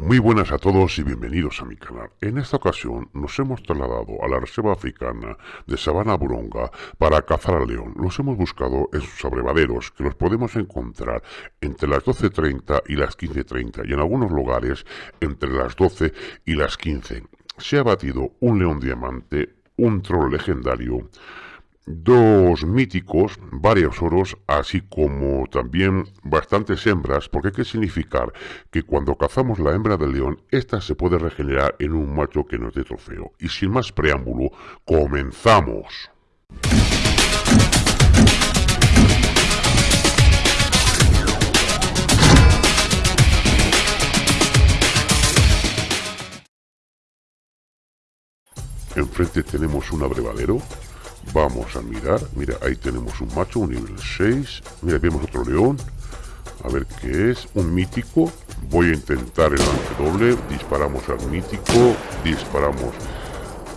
Muy buenas a todos y bienvenidos a mi canal. En esta ocasión nos hemos trasladado a la reserva africana de Sabana Buronga para cazar al león. Los hemos buscado en sus abrevaderos que los podemos encontrar entre las 12.30 y las 15.30 y en algunos lugares entre las 12 y las 15. Se ha batido un león diamante, un troll legendario, dos míticos, varios oros, así como también bastantes hembras, porque hay que significar que cuando cazamos la hembra del león, ésta se puede regenerar en un macho que nos dé trofeo. Y sin más preámbulo, comenzamos. Enfrente tenemos un abrevadero Vamos a mirar. Mira, ahí tenemos un macho, un nivel 6. Mira, vemos otro león. A ver qué es. Un mítico. Voy a intentar el lance doble. Disparamos al mítico. Disparamos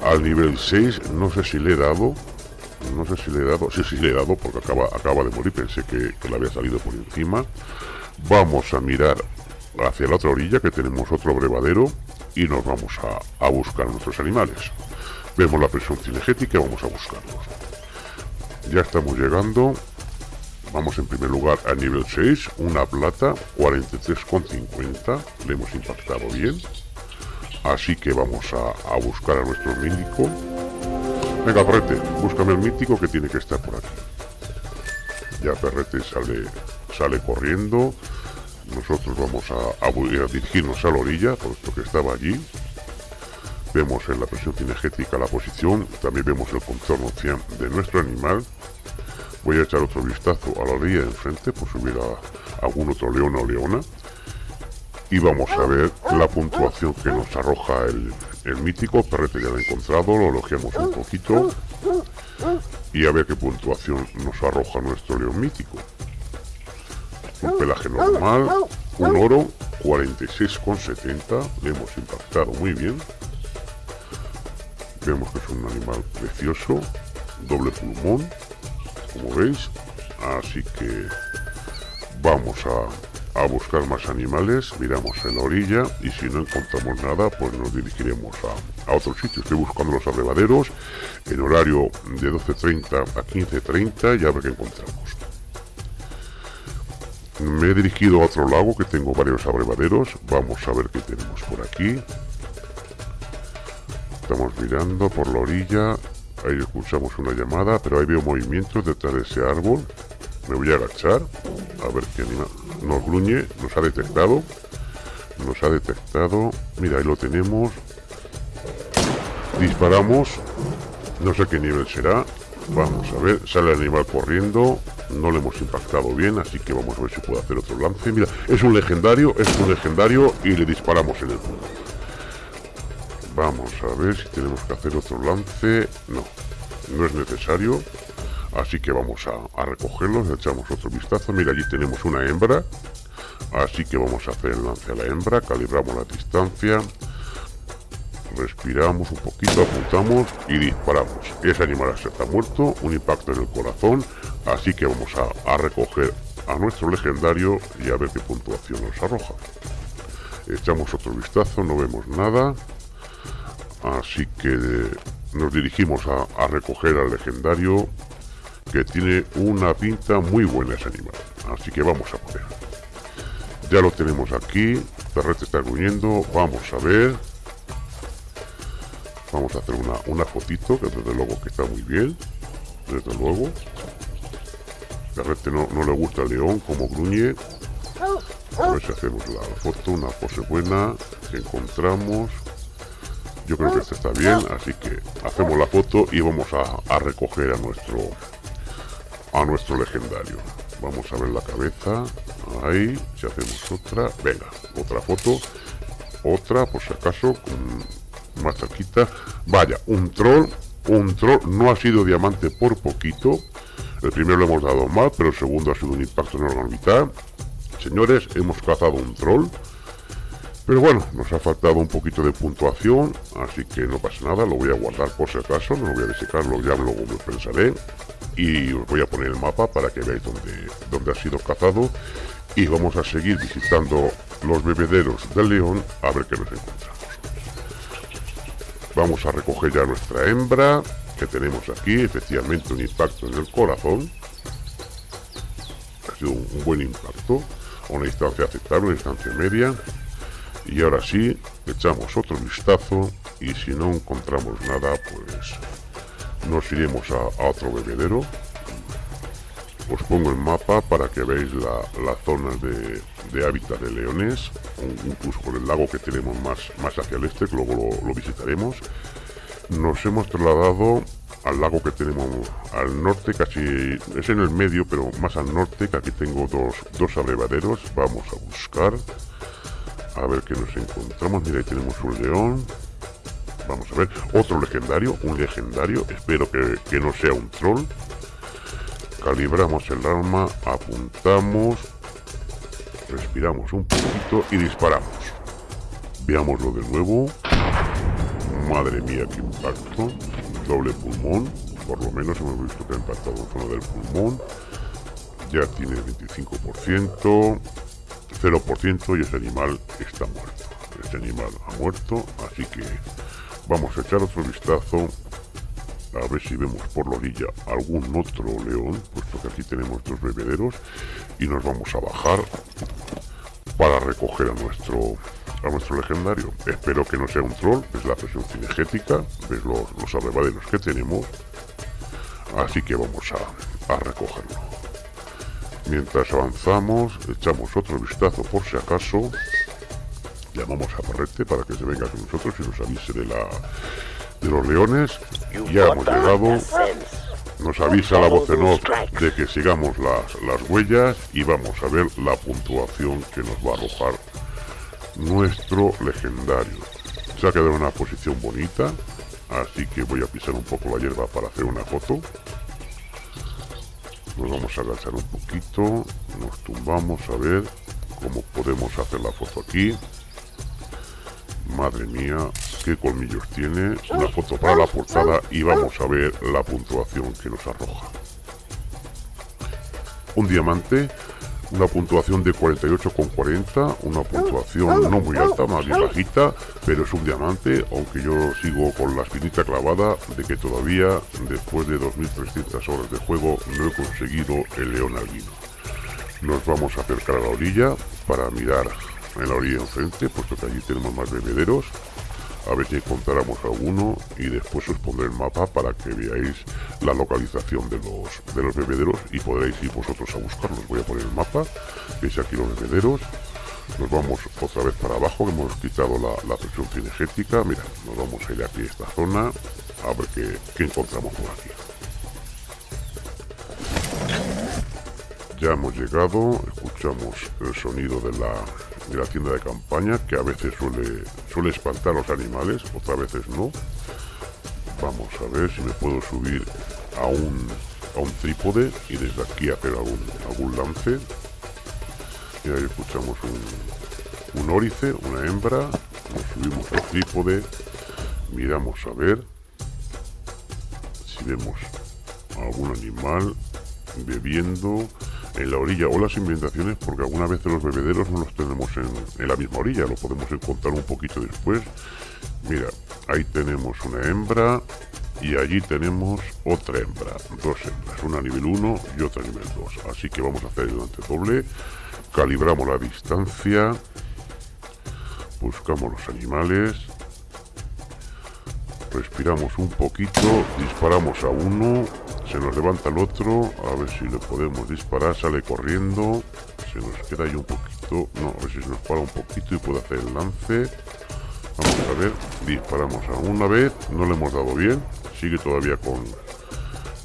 al nivel 6. No sé si le he dado. No sé si le he dado. Sí, sí le he dado porque acaba, acaba de morir. Pensé que, le había salido por encima. Vamos a mirar hacia la otra orilla que tenemos otro brevadero. Y nos vamos a, a buscar nuestros animales. Vemos la presión cinegética vamos a buscarlos. Ya estamos llegando. Vamos en primer lugar a nivel 6, una plata, 43,50. Le hemos impactado bien. Así que vamos a, buscar a nuestro mítico. Venga, Perrete, búscame el mítico que tiene que estar por aquí. Ya Perrete sale, sale corriendo. Nosotros vamos a, a dirigirnos a la orilla, puesto que estaba allí. Vemos en la presión cinegética la posición, también vemos el contorno 100 de nuestro animal. Voy a echar otro vistazo a la orilla de enfrente por si hubiera algún otro león o leona. Y vamos a ver la puntuación que nos arroja el, mítico. Perrete ya lo he encontrado, lo elogiamos un poquito. Y a ver qué puntuación nos arroja nuestro león mítico. Un pelaje normal, un oro, 46,70. Le hemos impactado muy bien. Vemos que es un animal precioso, doble pulmón, como veis. Así que vamos a, buscar más animales, miramos en la orilla y si no encontramos nada, pues nos dirigiremos a, a otro sitio. Estoy buscando los abrevaderos en horario de 12.30 a 15.30 y a ver qué encontramos. Me he dirigido a otro lago que tengo varios abrevaderos. Vamos a ver qué tenemos por aquí estamos mirando por la orilla. Ahí escuchamos una llamada, pero ahí veo movimientos detrás de ese árbol. Me voy a agachar a ver qué anima. Nos gruñe, nos ha detectado. Nos ha detectado. Mira, ahí lo tenemos. Disparamos. No sé qué nivel será. Vamos a ver. Sale el animal corriendo. No le hemos impactado bien, así que vamos a ver si puedo hacer otro lance. Mira, es un legendario, es un legendario y le disparamos en el punto. Vamos a ver si tenemos que hacer otro lance. No, no es necesario. Así que vamos a, recogerlos, echamos otro vistazo. Mira, allí tenemos una hembra. Así que vamos a hacer el lance a la hembra. Calibramos la distancia. Respiramos un poquito, apuntamos y disparamos. Ese animal está muerto, un impacto en el corazón. Así que vamos a, a recoger a nuestro legendario y a ver qué puntuación nos arroja. Echamos otro vistazo, no vemos nada. Así que nos dirigimos a, recoger al legendario que tiene una pinta muy buena ese animal. Así que vamos a poner. Ya lo tenemos aquí. Perrete está gruñendo. Vamos a ver. Vamos a hacer una, una fotito, que desde luego que está muy bien. Desde luego. Perrete no, no le gusta el león como gruñe. A ver si hacemos la foto, una pose buena que encontramos. Yo creo que este está bien, así que hacemos la foto y vamos a, recoger a nuestro a nuestro legendario. Vamos a ver la cabeza. Ahí, si hacemos otra. Venga, otra foto. Otra, por si acaso, más cerquita. Vaya, un troll. Un troll no ha sido diamante por poquito. El primero lo hemos dado mal, pero el segundo ha sido un impacto en la orbital. Señores, hemos cazado un troll Pero bueno, nos ha faltado un poquito de puntuación, así que no pasa nada, lo voy a guardar por si acaso, no lo voy a desecarlo, ya luego lo pensaré. Y os voy a poner el mapa para que veáis dónde, dónde ha sido cazado. Y vamos a seguir visitando los bebederos del león a ver qué nos encontramos. Vamos a recoger ya nuestra hembra, que tenemos aquí, efectivamente un impacto en el corazón. Ha sido un, buen impacto, a una distancia aceptable, una distancia media. Y ahora sí, echamos otro vistazo y si no encontramos nada, pues nos iremos a, otro bebedero. Os pongo el mapa para que veáis la, zona de, hábitat de leones, incluso con el lago que tenemos más, más hacia el este, que luego lo, visitaremos. Nos hemos trasladado al lago que tenemos al norte, casi es en el medio, pero más al norte, que aquí tengo dos, dos abrevaderos. Vamos a buscar a ver qué nos encontramos. Mira, ahí tenemos un león. Vamos a ver. Otro legendario. Un legendario. Espero que, no sea un troll. Calibramos el arma. Apuntamos. Respiramos un poquito y disparamos. Veámoslo de nuevo. Madre mía, qué impacto. Doble pulmón. Por lo menos hemos visto que ha impactado en zona del pulmón. Ya tiene 25%. 0% y ese animal está muerto. Ese animal ha muerto, así que vamos a echar otro vistazo a ver si vemos por la orilla algún otro león, puesto que aquí tenemos dos bebederos y nos vamos a bajar para recoger a nuestro a nuestro legendario. Espero que no sea un troll, es la presión cinegética, ves los, los que tenemos, así que vamos a, a recogerlo. Mientras avanzamos, echamos otro vistazo por si acaso. Llamamos a Parrete para que se venga con nosotros y nos avise de la de los leones. Ya hemos llegado. Nos avisa la voz en off de que sigamos las, las huellas y vamos a ver la puntuación que nos va a arrojar nuestro legendario. Se ha quedado en una posición bonita, así que voy a pisar un poco la hierba para hacer una foto nos vamos a agachar un poquito nos tumbamos a ver cómo podemos hacer la foto aquí. Madre mía qué colmillos tiene. Una foto para la portada y vamos a ver la puntuación que nos arroja. Un diamante una puntuación de 48,40, una puntuación no muy alta, más bien bajita, pero es un diamante, aunque yo sigo con la espinita clavada de que todavía, después de 2.300 horas de juego, no he conseguido el león albino. Nos vamos a acercar a la orilla para mirar en la orilla enfrente, puesto que allí tenemos más bebederos, a ver si encontramos alguno y después os pondré el mapa para que veáis la localización de los, de los bebederos y podréis ir vosotros a buscarlos. Voy a poner el mapa, veis aquí los bebederos, nos vamos otra vez para abajo, hemos quitado la, presión cinegética, mira, nos vamos a ir aquí a esta zona, a ver qué, qué encontramos por aquí. Ya hemos llegado, escuchamos el sonido de la, de la tienda de campaña, que a veces suele, suele espantar a los animales, otras veces no. Vamos a ver si me puedo subir a un, a un trípode y desde aquí hacer algún, algún lance. Y ahí escuchamos un, un órice, una hembra. Nos subimos al trípode, miramos a ver si vemos algún animal bebiendo en la orilla o las inventaciones porque algunas veces los bebederos no los tenemos en, la misma orilla, lo podemos encontrar un poquito después. Mira, ahí tenemos una hembra y allí tenemos otra hembra, dos hembras, una nivel 1 y otra nivel 2. Así que vamos a hacer el delante doble, calibramos la distancia, buscamos los animales, respiramos un poquito, disparamos a uno, se nos levanta el otro, a ver si le podemos disparar, sale corriendo, se nos queda ahí un poquito, no, a ver si se nos para un poquito y puede hacer el lance. Vamos a ver, disparamos a una vez, no le hemos dado bien, sigue todavía con,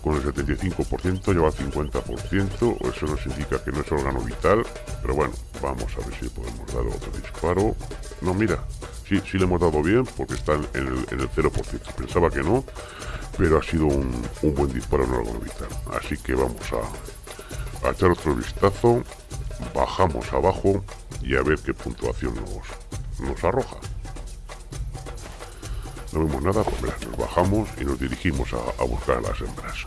con el 75%, lleva el 50%, eso nos indica que no es órgano vital, pero bueno, vamos a ver si podemos dar otro disparo. No, mira, sí, sí le hemos dado bien porque está en el, en el 0%, pensaba que no, pero ha sido un, buen disparo en vital. Así que vamos a, echar otro vistazo, bajamos abajo y a ver qué puntuación nos, nos arroja. No vemos nada, pues nos bajamos y nos dirigimos a, buscar a las hembras.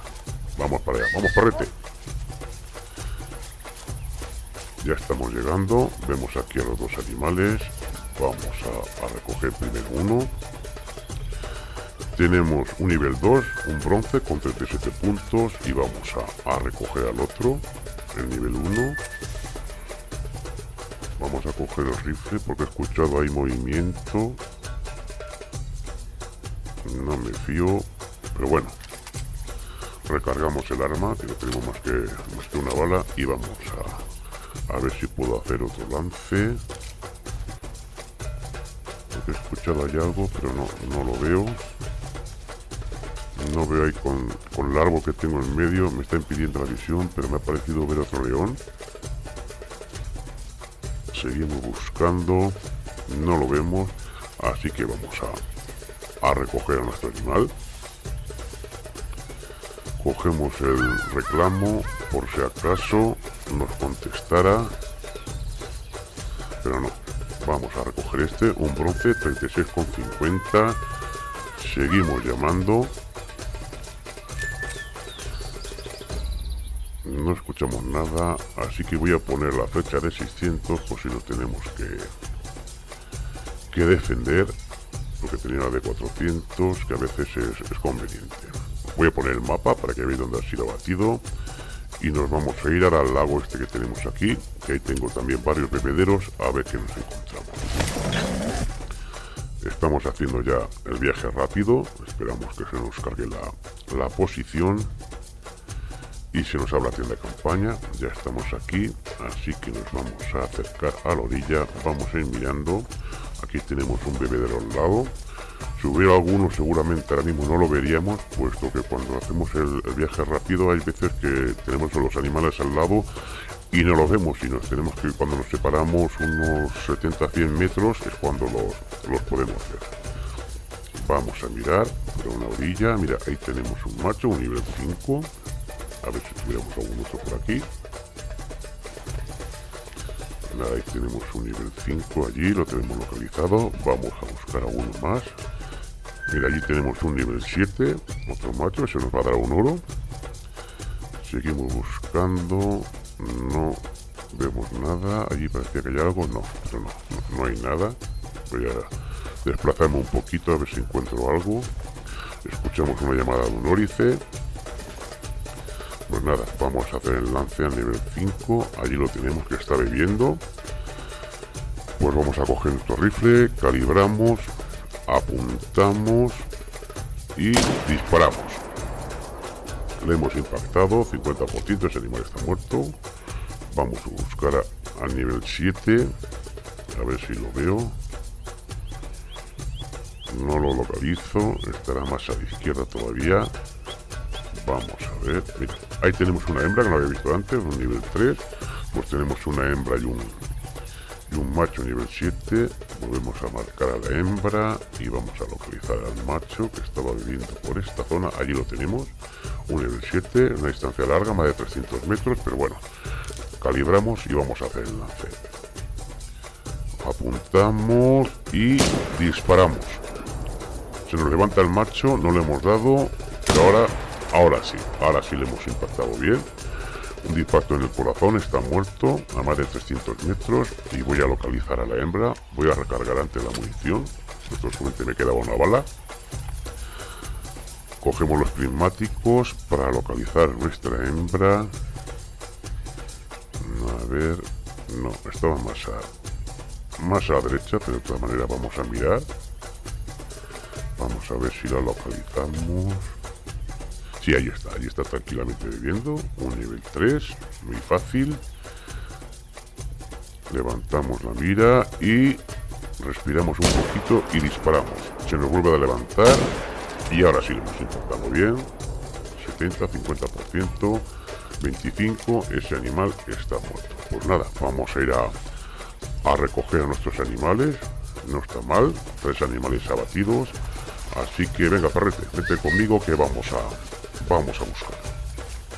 Vamos para allá, vamos parrete. Ya estamos llegando, vemos aquí a los dos animales. Vamos a, a recoger primero uno. Tenemos un nivel 2, un bronce con 37 puntos y vamos a, recoger al otro, el nivel 1. Vamos a coger el rifle porque he escuchado ahí movimiento. No me fío, pero bueno. Recargamos el arma, que no tenemos más que, más que una bala y vamos a, a ver si puedo hacer otro lance. He escuchado ahí algo, pero no, no lo veo. No veo ahí con, con el árbol que tengo en medio, me está impidiendo la visión, pero me ha parecido ver otro león. Seguimos buscando, no lo vemos, así que vamos a, a recoger a nuestro animal. Cogemos el reclamo por si acaso nos contestara, pero no. Vamos a recoger este, un bronce 36,50. Seguimos llamando. No escuchamos nada, así que voy a poner la flecha de 600 por si nos tenemos que, que defender, porque tenía la de 400, que a veces es, conveniente. Voy a poner el mapa para que veáis dónde ha sido batido y nos vamos a ir al lago este que tenemos aquí, que ahí tengo también varios bebederos, a ver qué nos encontramos. Estamos haciendo ya el viaje rápido, esperamos que se nos cargue la, la posición y se nos habla tienda de campaña ya estamos aquí así que nos vamos a acercar a la orilla vamos a ir mirando. Aquí tenemos un bebedero al lado. Si hubiera alguno seguramente ahora mismo no lo veríamos puesto que cuando hacemos el, viaje rápido hay veces que tenemos los animales al lado y no los vemos y nos tenemos que cuando nos separamos unos 70-100 metros es cuando los, los podemos ver. Vamos a mirar por una orilla mira ahí tenemos un macho un nivel 5 a ver si tuviéramos algún otro por aquí. Nada, ahí tenemos un nivel 5 allí, lo tenemos localizado. Vamos a buscar alguno más. Mira, allí tenemos un nivel 7, otro macho, ese nos va a dar un oro. Seguimos buscando, no vemos nada. Allí parecía que hay algo, no, pero no, no, no hay nada. Voy a desplazarme un poquito a ver si encuentro algo. Escuchamos una llamada de un órice. Pues nada, vamos a hacer el lance al nivel 5. Allí lo tenemos que está bebiendo. Pues vamos a coger nuestro rifle, calibramos, apuntamos y disparamos. Le hemos impactado, 50%, ese animal está muerto. Vamos a buscar al nivel 7, a ver si lo veo. No lo localizo, estará más a la izquierda todavía. Vamos a ver, ahí tenemos una hembra que no había visto antes, un nivel 3. Pues tenemos una hembra y un, y un macho nivel 7. Volvemos a marcar a la hembra y vamos a localizar al macho que estaba viviendo por esta zona. Allí lo tenemos, un nivel 7, una distancia larga, más de 300 metros, pero bueno, calibramos y vamos a hacer el lance. Apuntamos y disparamos. Se nos levanta el macho, no le hemos dado, pero ahora Ahora sí, ahora sí le hemos impactado bien. Un dispacto en el corazón, está muerto a más de 300 metros y voy a localizar a la hembra. Voy a recargar antes la munición. Esto solamente me quedaba una bala. Cogemos los prismáticos para localizar nuestra hembra. A ver, no, estaba más a, más a la derecha, pero de todas maneras vamos a mirar. Vamos a ver si la localizamos. Sí, ahí está, ahí está tranquilamente bebiendo. Un nivel 3, muy fácil. Levantamos la mira y respiramos un poquito y disparamos. Se nos vuelve a levantar y ahora sí lo hemos intentado bien. 70, 50%, 25, ese animal está muerto. Pues nada, vamos a ir a, a recoger a nuestros animales. No está mal, tres animales abatidos. Así que venga, perrete, vete conmigo que vamos a, Vamos a buscar.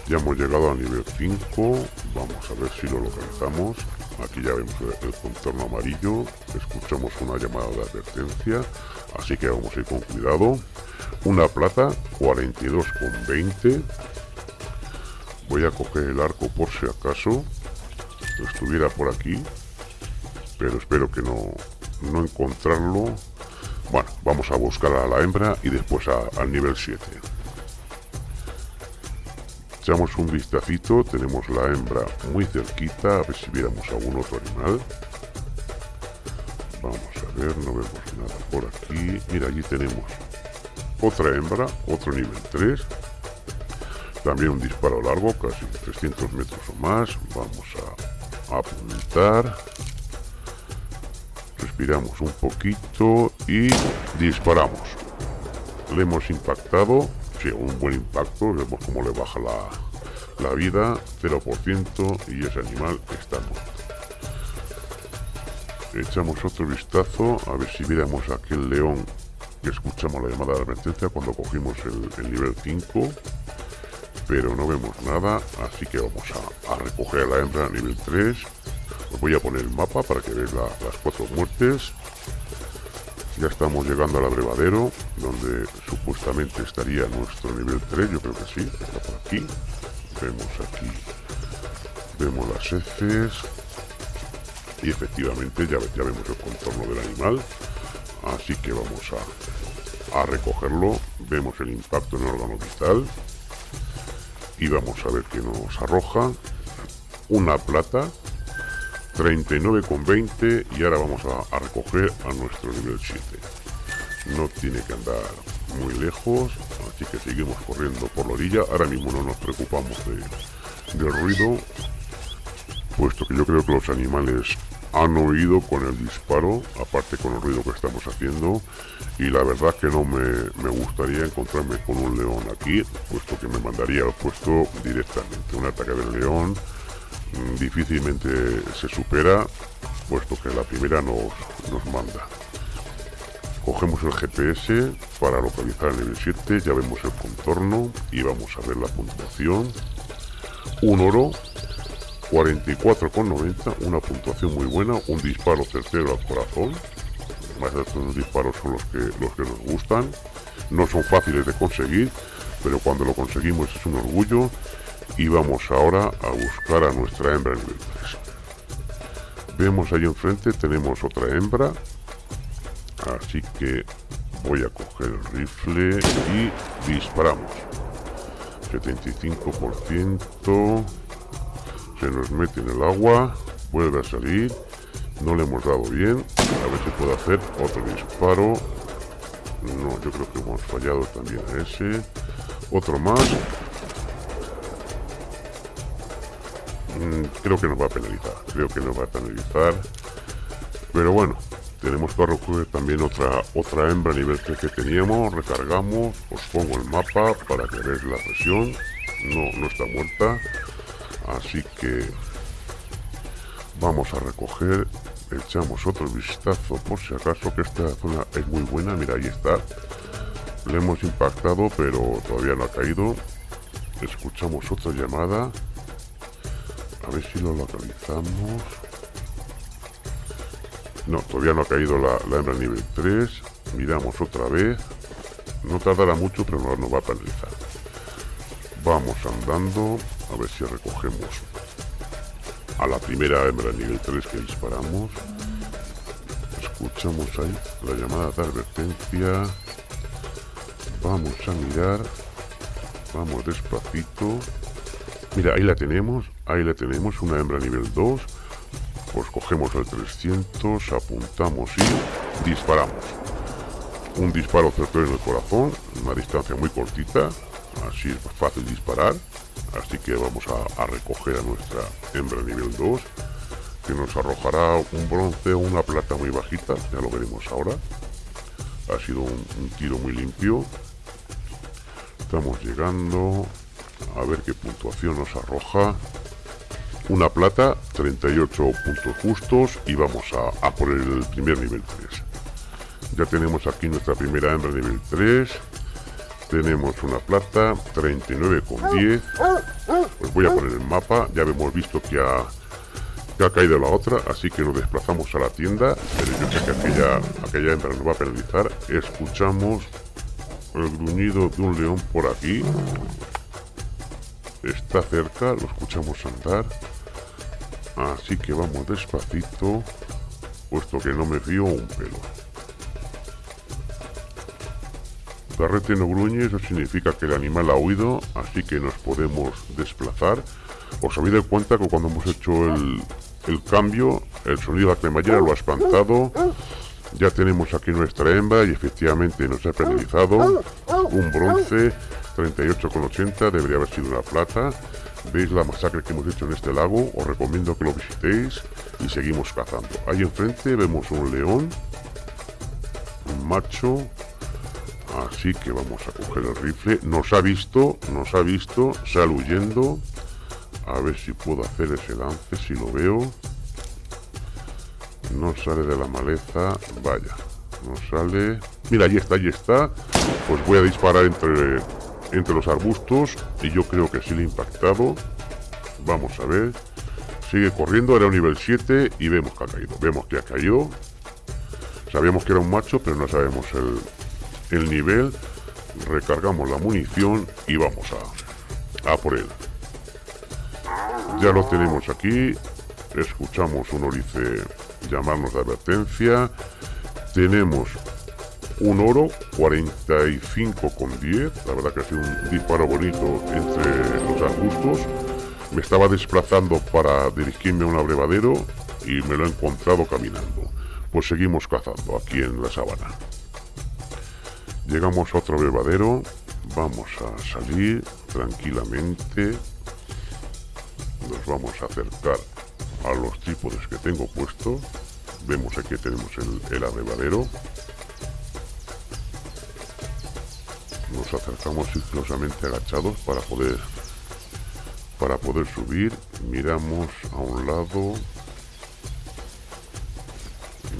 Ya hemos llegado al nivel 5. Vamos a ver si lo localizamos. aquí ya vemos el contorno amarillo. Escuchamos una llamada de advertencia. Así que vamos a ir con cuidado. Una plata 42,20 voy a coger el arco por si acaso. Estuviera por aquí. Pero espero que no, no encontrarlo. Bueno, vamos a buscar a la hembra y después al nivel 7 echamos un vistacito tenemos la hembra muy cerquita a ver si viéramos algún otro animal. Vamos a ver no vemos nada por aquí. Mira allí tenemos otra hembra otro nivel 3 también un disparo largo casi 300 metros o más. Vamos a apuntar. Respiramos un poquito y disparamos. Le hemos impactado un buen impacto, vemos cómo le baja la, la vida, 0% y ese animal está muerto. Echamos otro vistazo a ver si viéramos aquel león que escuchamos la llamada de advertencia cuando cogimos el, nivel 5 pero no vemos nada así que vamos a, recoger a la hembra nivel 3 os voy a poner el mapa para que veáis las cuatro muertes ya estamos llegando al abrevadero, donde supuestamente estaría nuestro nivel 3, yo creo que sí, está por aquí. Vemos aquí, vemos las heces. Y efectivamente ya, ya vemos el contorno del animal. Así que vamos a, a recogerlo. Vemos el impacto en el órgano vital. Y vamos a ver qué nos arroja. Una plata 39,20 y ahora vamos a, recoger a nuestro nivel 7 no tiene que andar muy lejos así que seguimos corriendo por la orilla. Ahora mismo no nos preocupamos de, del ruido puesto que yo creo que los animales han oído con el disparo aparte con el ruido que estamos haciendo. Y la verdad que no me, me gustaría encontrarme con un león aquí puesto que me mandaría al puesto directamente. Un ataque del león difícilmente se supera, puesto que la primera nos, nos manda. Cogemos el GPS para localizar el nivel 7, ya vemos el contorno y vamos a ver la puntuación. Un oro, 44,90, una puntuación muy buena, un disparo certero al corazón. Más estos disparos son los que, los que nos gustan. No son fáciles de conseguir, pero cuando lo conseguimos es un orgullo y vamos ahora a buscar a nuestra hembra nivel 3 vemos ahí enfrente tenemos otra hembra. Así que voy a coger el rifle y disparamos. 75% se nos mete en el agua vuelve a salir. No le hemos dado bien. A ver si puedo hacer otro disparo. No yo creo que hemos fallado también a ese. Otro más creo que nos va a penalizar. Creo que nos va a penalizar. Pero bueno, tenemos que recoger también otra otra hembra nivel 3 que teníamos. Recargamos. Os pongo el mapa para que veáis la presión. No, no está muerta. Así que vamos a recoger. Echamos otro vistazo por si acaso que esta zona es muy buena. Mira, ahí está. Le hemos impactado, pero todavía no ha caído. Escuchamos otra llamada. A ver si lo localizamos. No, todavía no ha caído la, hembra nivel 3. Miramos otra vez. No tardará mucho, pero no nos va a penalizar. Vamos andando. A ver si recogemos a la primera hembra nivel 3 que disparamos. Escuchamos ahí la llamada de advertencia. Vamos a mirar. Vamos despacito. Mira, ahí la tenemos, ahí la tenemos, una hembra nivel 2. Pues cogemos el 300, apuntamos y disparamos. Un disparo certero en el corazón, una distancia muy cortita, así es fácil disparar. Así que vamos a, recoger a nuestra hembra nivel 2, que nos arrojará un bronce o una plata muy bajita, ya lo veremos ahora. Ha sido un tiro muy limpio. Estamos llegando, a ver qué puntuación nos arroja. Una plata, 38 puntos justos y vamos a, a por el primer nivel 3. Ya tenemos aquí nuestra primera hembra nivel 3. Tenemos una plata, 39,10. Pues voy a poner el mapa. Ya hemos visto que ha, que ha caído la otra, así que nos desplazamos a la tienda, pero yo sé que aquella, aquella hembra nos va a penalizar. Escuchamos el gruñido de un león por aquí. Está cerca, lo escuchamos andar. Así que vamos despacito, puesto que no me fío un pelo. Perrete no gruñe, eso significa que el animal ha huido, así que nos podemos desplazar. Os habéis dado cuenta que cuando hemos hecho el, el cambio, el sonido de la cremallera lo ha espantado. Ya tenemos aquí nuestra hembra y efectivamente nos ha penalizado un bronce 38,80, debería haber sido una plata. Veis la masacre que hemos hecho en este lago, os recomiendo que lo visitéis y seguimos cazando. Ahí enfrente vemos un león, un macho, así que vamos a coger el rifle. Nos ha visto, nos ha visto, sale huyendo. A ver si puedo hacer ese lance, si lo veo. No sale de la maleza, vaya, no sale. Mira, ahí está, ahí está. Pues voy a disparar entre entre los arbustos y yo creo que sí le he impactado. Vamos a ver. Sigue corriendo, era un nivel 7 y vemos que ha caído. Vemos que ha caído. Sabíamos que era un macho, pero no sabemos el, el nivel. Recargamos la munición y vamos a, a por él. Ya lo tenemos aquí. Escuchamos un orice llamarnos de advertencia. Tenemos un oro 45 con 10 la verdad que ha sido un disparo bonito entre los arbustos. Me estaba desplazando para dirigirme a un abrevadero y me lo he encontrado caminando. Pues seguimos cazando aquí en la sabana. Llegamos a otro abrevadero. Vamos a salir tranquilamente. Nos vamos a acercar a los trípodes que tengo puesto. Vemos aquí tenemos el abrevadero nos acercamos sigilosamente agachados para poder para poder subir. Miramos a un lado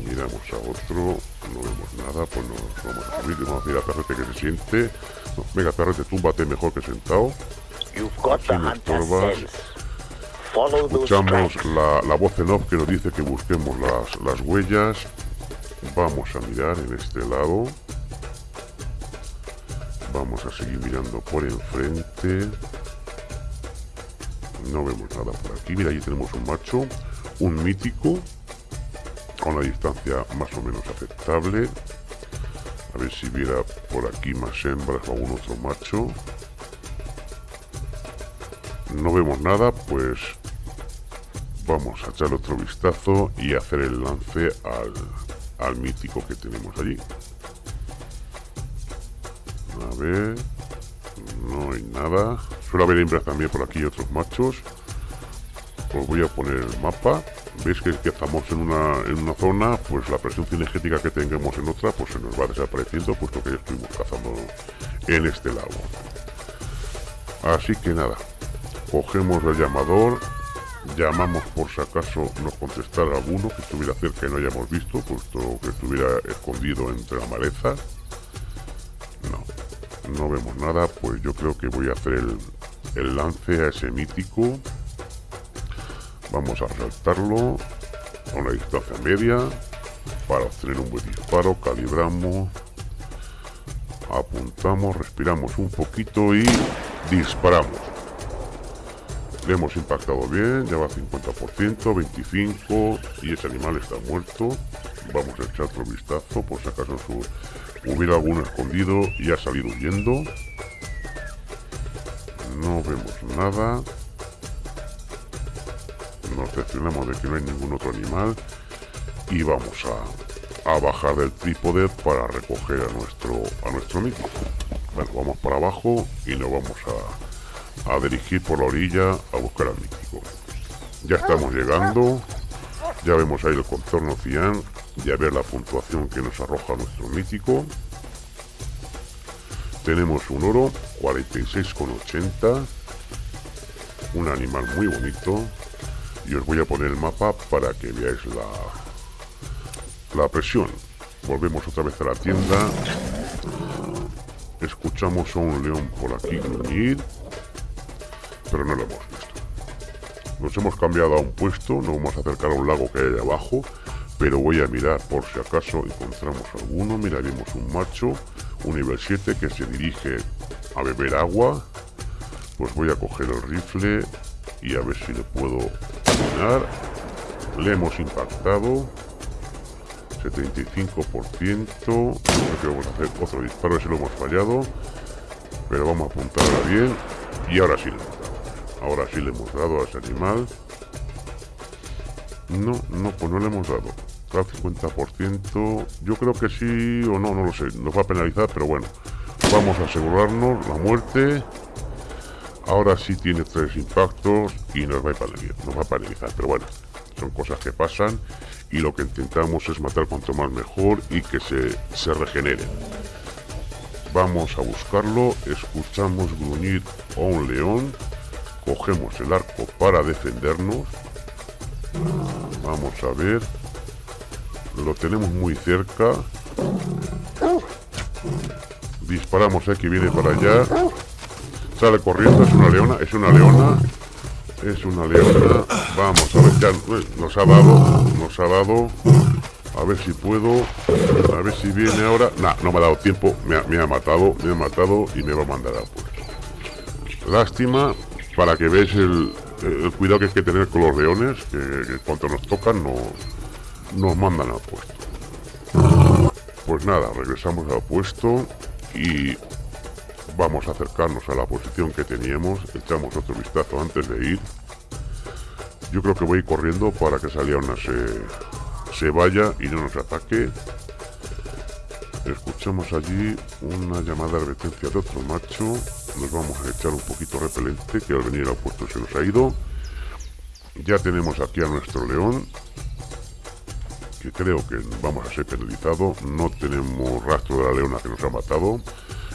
miramos a otro. No vemos nada pues nos vamos a subir. Y vamos a decir a Perrete que se siente venga Perrete túmbate mejor que sentado escuchamos la, la, voz en off que nos dice que busquemos las, las huellas. Vamos a mirar en este lado Vamos a seguir mirando por enfrente. No vemos nada por aquí. Mira, ahí tenemos un macho, un mítico, a una distancia más o menos aceptable. A ver si viera por aquí más hembras o algún otro macho. No vemos nada, pues vamos a echar otro vistazo y hacer el lance al, al mítico que tenemos allí. No hay nada. Suele haber hembras también por aquí otros machos. Os voy a poner el mapa. Veis que, estamos en una, en una zona, pues la presión cinegética que tengamos en otra, pues se nos va desapareciendo, puesto que ya estuvimos cazando en este lago. Así que nada, cogemos el llamador, llamamos por si acaso nos contestara alguno que estuviera cerca y no hayamos visto, puesto que estuviera escondido entre la maleza no vemos nada, pues yo creo que voy a hacer el, lance a ese mítico. Vamos a resaltarlo a una distancia media para obtener un buen disparo. Calibramos, apuntamos, respiramos un poquito y disparamos. Hemos impactado bien, ya va 50%, 25 y ese animal está muerto. Vamos a echar otro vistazo por si acaso su Hubiera alguno escondido y ha salido huyendo. No vemos nada. Nos detenemos de que no hay ningún otro animal. Y vamos a, bajar del trípode para recoger a nuestro, a nuestro mítico. Bueno, vamos para abajo y nos vamos a, a dirigir por la orilla a buscar al mítico. Ya estamos llegando. Ya vemos ahí el contorno cian y a ver la puntuación que nos arroja nuestro mítico. Tenemos un oro 46,80, un animal muy bonito y os voy a poner el mapa para que veáis la, la presión. Volvemos otra vez a la tienda. Escuchamos a un león por aquí gruñir, pero no lo hemos visto. Nos hemos cambiado a un puesto, nos vamos a acercar a un lago que hay abajo, pero voy a mirar por si acaso encontramos alguno. Mira, vimos un macho, un nivel 7 que se dirige a beber agua. Pues voy a coger el rifle y a ver si le puedo mirar. Le hemos impactado. 75%. Creo que vamos a hacer otro disparo, si lo hemos fallado. Pero vamos a apuntar bien. Y ahora sí. Ahora sí le hemos dado a ese animal. No, no, pues no le hemos dado. Al 50%. Yo creo que sí o no, no lo sé. Nos va a penalizar, pero bueno. Vamos a asegurarnos la muerte. Ahora sí tiene tres impactos y nos va a penalizar. Nos va a penalizar, pero bueno. Son cosas que pasan y lo que intentamos es matar cuanto más mejor y que se, se regenere. Vamos a buscarlo, escuchamos gruñir a un león, cogemos el arco para defendernos. Vamos a ver. Lo tenemos muy cerca. Disparamos aquí, viene para allá. Sale corriendo, es una leona, es una leona. Es una leona. Vamos a ver, ya nos ha dado, nos ha dado. A ver si puedo. A ver si viene ahora. Nah, no me ha dado tiempo. Me ha, matado, me ha matado y me va a mandar a puesto. Lástima para que veáis el, cuidado que hay que tener con los leones, que, cuando nos tocan no, nos mandan a puesto. Pues nada, regresamos al puesto y Vamos a acercarnos a la posición que teníamos. Echamos otro vistazo antes de ir. Yo creo que voy corriendo para que Saliona se, se vaya y no nos ataque. Escuchamos allí una llamada de advertencia de otro macho. Nos vamos a echar un poquito repelente que al venir al puesto se nos ha ido. Ya tenemos aquí a nuestro león. Que creo que vamos a ser penalizado. No tenemos rastro de la leona que nos ha matado.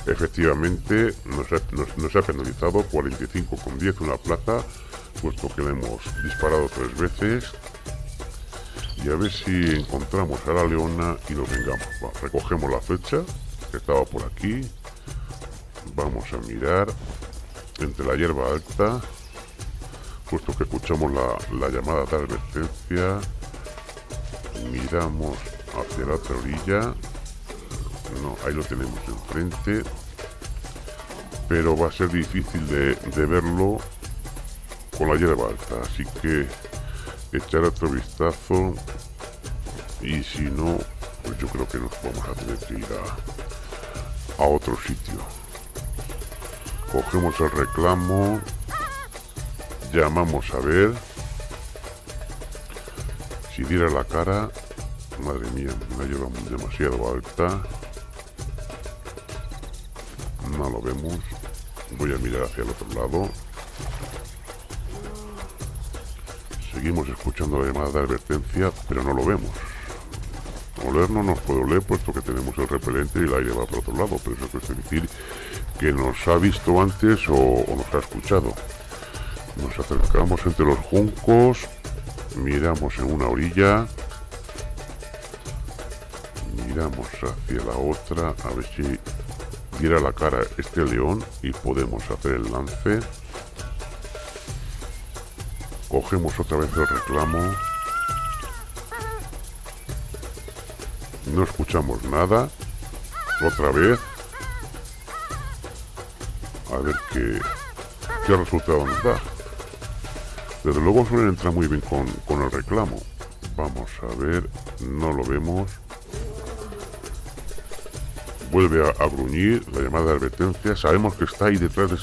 Efectivamente, nos ha, penalizado 45 con 10 una plaza, puesto que le hemos disparado tres veces. Y a ver si encontramos a la leona y nos vengamos. recogemos la flecha, que estaba por aquí. Vamos a mirar entre la hierba alta, puesto que escuchamos la, la llamada de advertencia. Miramos hacia la otra orilla no, ahí lo tenemos enfrente. Pero va a ser difícil de, verlo con la hierba alta. Así que echar otro vistazo. Y si no, pues yo creo que nos vamos a tener que ir a, a otro sitio. Cogemos el reclamo. Llamamos a ver. Si diera la cara, madre mía, me ha llevado demasiado alta no lo vemos voy a mirar hacia el otro lado seguimos escuchando la de advertencia pero no lo vemos oler no nos puede oler puesto que tenemos el repelente y el aire va por otro lado pero eso quiere decir que nos ha visto antes o, o nos ha escuchado nos acercamos entre los juncos miramos en una orilla miramos hacia la otra a ver si diera la cara este león y podemos hacer el lance. Cogemos otra vez el reclamo. No escuchamos nada. Otra vez. A ver qué, qué resultado nos da. Desde luego suelen entrar muy bien con, con el reclamo. Vamos a ver. No lo vemos vuelve a, gruñir la llamada de advertencia. Sabemos que está ahí detrás de,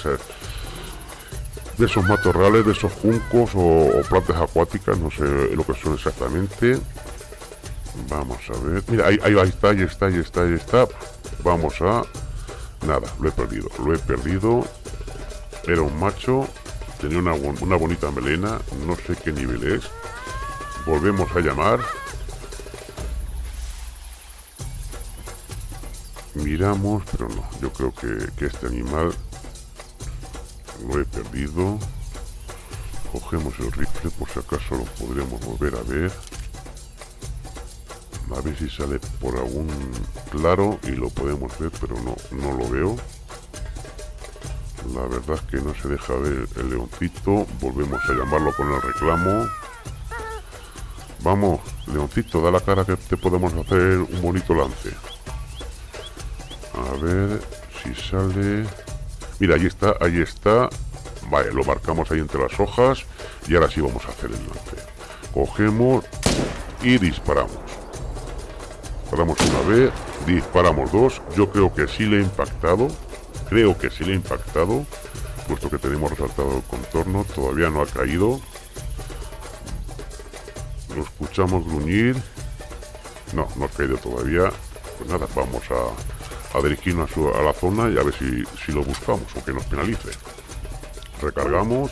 de esos matorrales, de esos juncos o, plantas acuáticas, no sé lo que son exactamente. Vamos a ver. Mira, ahí, ahí, está, ahí está, ahí está, ahí está. Vamos a... Nada, lo he perdido. Lo he perdido. Era un macho. Tenía una, una bonita melena. No sé qué nivel es. Volvemos a llamar. miramos, pero no, yo creo que, este animal lo he perdido. Cogemos el rifle, por si acaso lo podríamos volver a ver. A ver si sale por algún claro y lo podemos ver, pero no, no lo veo. La verdad es que no se deja ver el leoncito. Volvemos a llamarlo con el reclamo. Vamos, leoncito, da la cara que te podemos hacer un bonito lance. A ver si sale... Mira, ahí está, ahí está. Vale, lo marcamos ahí entre las hojas. Y ahora sí vamos a hacer el lance. Cogemos y disparamos. Disparamos una vez, disparamos dos. Yo creo que sí le he impactado. Creo que sí le he impactado. Puesto que tenemos resaltado el contorno. Todavía no ha caído. Lo escuchamos gruñir. No, no ha caído todavía. Pues nada, vamos a, a dirigirnos a, la zona y a ver si, si lo buscamos o que nos penalice. Recargamos.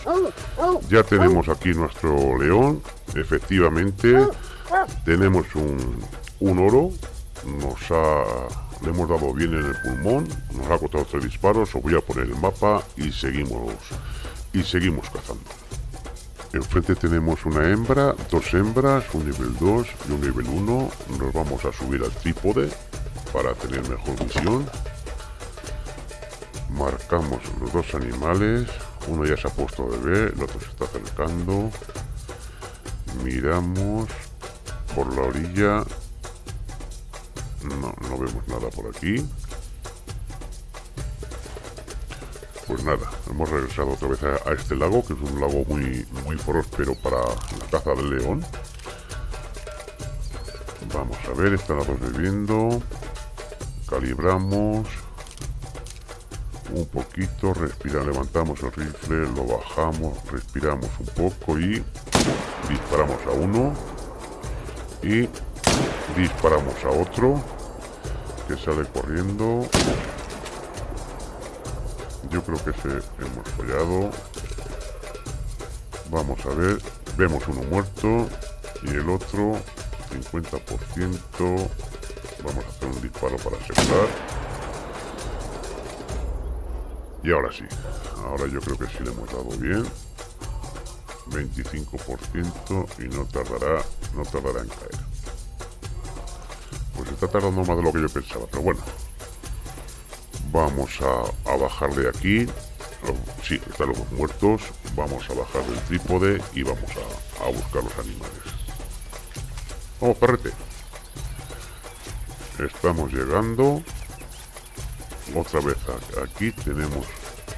Ya tenemos aquí nuestro león. Efectivamente, tenemos un, un oro. Nos ha, le hemos dado bien en el pulmón. Nos ha costado tres disparos. Os voy a poner el mapa y seguimos, y seguimos cazando. Enfrente tenemos una hembra, dos hembras, un nivel 2 y un nivel 1. Nos vamos a subir al trípode para tener mejor visión. Marcamos los dos animales. Uno ya se ha puesto a beber, el otro se está acercando. Miramos por la orilla. No, no vemos nada por aquí. Pues nada, hemos regresado otra vez a, este lago, que es un lago muy, muy próspero para la caza del león. Vamos a ver, están los dos bebiendo. Calibramos. Un poquito, respira, levantamos el rifle, lo bajamos, respiramos un poco y disparamos a uno. Y disparamos a otro que sale corriendo yo creo que se hemos fallado. Vamos a ver. Vemos uno muerto y el otro 50%. Vamos a hacer un disparo para asegurar. Y ahora sí. Ahora yo creo que sí le hemos dado bien. 25% y no tardará, no tardará en caer. Pues está tardando más de lo que yo pensaba, pero bueno, Vamos a, bajar de aquí. Sí, están los muertos. Vamos a bajar del trípode y vamos a, buscar los animales. Vamos, perrete. Estamos llegando. Otra vez aquí tenemos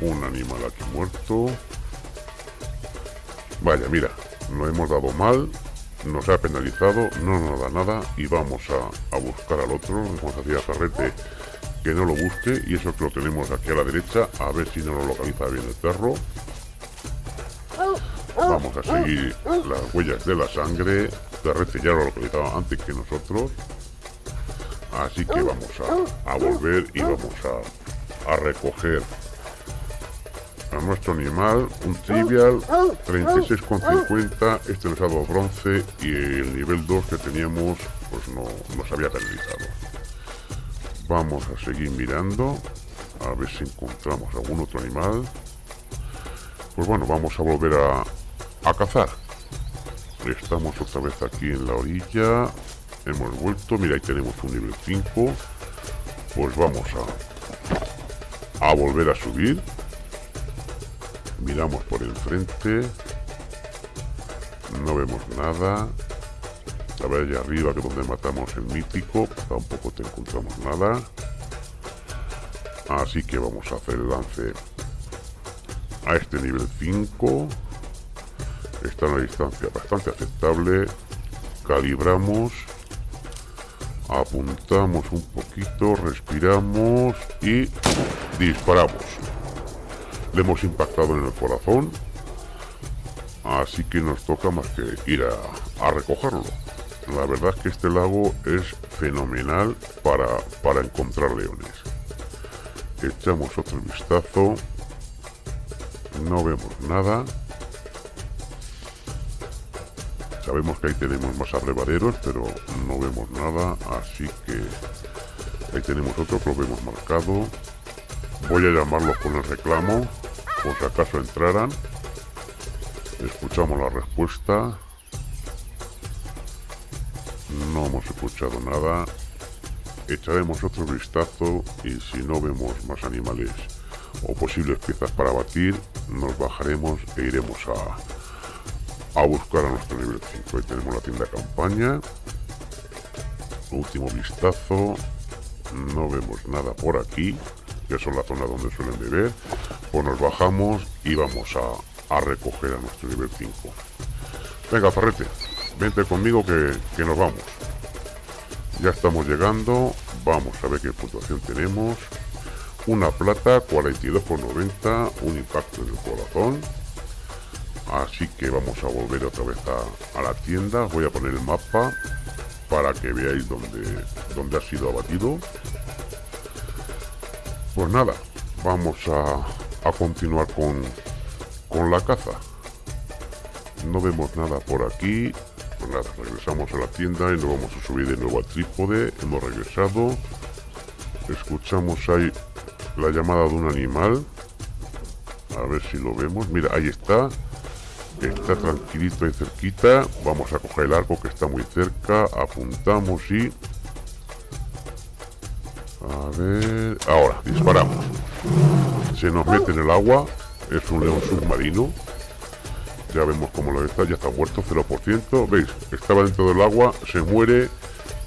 un animal aquí muerto. Vaya, mira, no hemos dado mal, nos ha penalizado, no nos da nada y vamos a, buscar al otro. Vamos a hacer a perrete que no lo busque y eso que lo tenemos aquí a la derecha a ver si no lo localiza bien el perro vamos a seguir las huellas de la sangre Perrete ya lo localizaba antes que nosotros así que vamos a, volver y vamos a, recoger a nuestro animal un trivial 36,50 este nos ha dado bronce y el nivel 2 que teníamos pues no nos había penalizado Vamos a seguir mirando. A ver si encontramos algún otro animal. Pues bueno, vamos a volver a, a cazar. Estamos otra vez aquí en la orilla. Hemos vuelto. Mira, ahí tenemos un nivel 5. Pues vamos a, a volver a subir. Miramos por enfrente. No vemos nada. A ver allá arriba que es donde matamos el mítico, tampoco te encontramos nada. Así que vamos a hacer el lance a este nivel 5. Está en una distancia bastante aceptable. Calibramos. Apuntamos un poquito, respiramos y disparamos. Le hemos impactado en el corazón. Así que nos toca más que ir a recogerlo. La verdad es que este lago es fenomenal para, para encontrar leones. Echamos otro vistazo. No vemos nada. Sabemos que ahí tenemos más abrevaderos, pero no vemos nada. Así que ahí tenemos otro que lo vemos marcado. Voy a llamarlo con el reclamo, por si acaso entraran. Escuchamos la respuesta no hemos escuchado nada. Echaremos otro vistazo y si no vemos más animales o posibles piezas para batir, nos bajaremos e iremos a, a buscar a nuestro nivel 5. Ahí tenemos la tienda campaña. Último vistazo. No vemos nada por aquí, que son la zona donde suelen beber. Pues nos bajamos y vamos a, a recoger a nuestro nivel 5. Venga, Farrete, vente conmigo que, que nos vamos. Ya estamos llegando. Vamos a ver qué puntuación tenemos. Una plata, 42,90. Un impacto en el corazón. Así que vamos a volver otra vez a, la tienda. Voy a poner el mapa para que veáis dónde, dónde ha sido abatido. Pues nada, vamos a, a continuar con, con la caza. No vemos nada por aquí. Pues nada, regresamos a la tienda y nos vamos a subir de nuevo al trípode. Hemos regresado. Escuchamos ahí la llamada de un animal. A ver si lo vemos. Mira, ahí está. Está tranquilito ahí cerquita. Vamos a coger el arco que está muy cerca. Apuntamos y... A ver... Ahora, disparamos. Se nos mete en el agua. Es un león submarino. Ya vemos cómo lo está, ya está muerto, 0%. ¿Veis? Estaba dentro del agua, se muere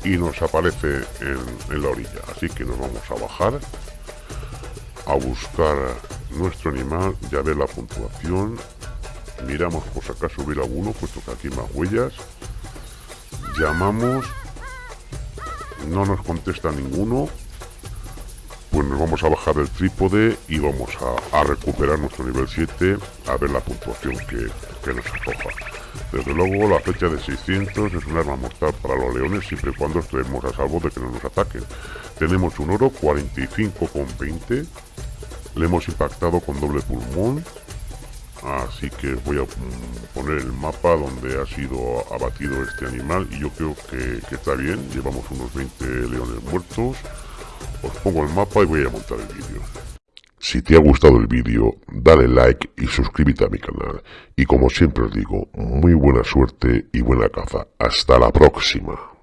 y nos aparece en, la orilla. Así que nos vamos a bajar a buscar nuestro animal, ya ve la puntuación. Miramos por si acaso hubiera alguno, puesto que aquí más huellas. Llamamos. No nos contesta ninguno pues nos vamos a bajar del trípode y vamos a, recuperar nuestro nivel 7 a ver la puntuación que, nos arroja. Desde luego la fecha de 600 es un arma mortal para los leones siempre y cuando estemos a salvo de que no nos ataquen. Tenemos un oro 45,20. Le hemos impactado con doble pulmón. Así que voy a poner el mapa donde ha sido abatido este animal y yo creo que, que está bien. Llevamos unos 20 leones muertos. Os pongo el mapa y voy a montar el vídeo. Si te ha gustado el vídeo, dale like y suscríbete a mi canal. Y como siempre os digo, muy buena suerte y buena caza. Hasta la próxima.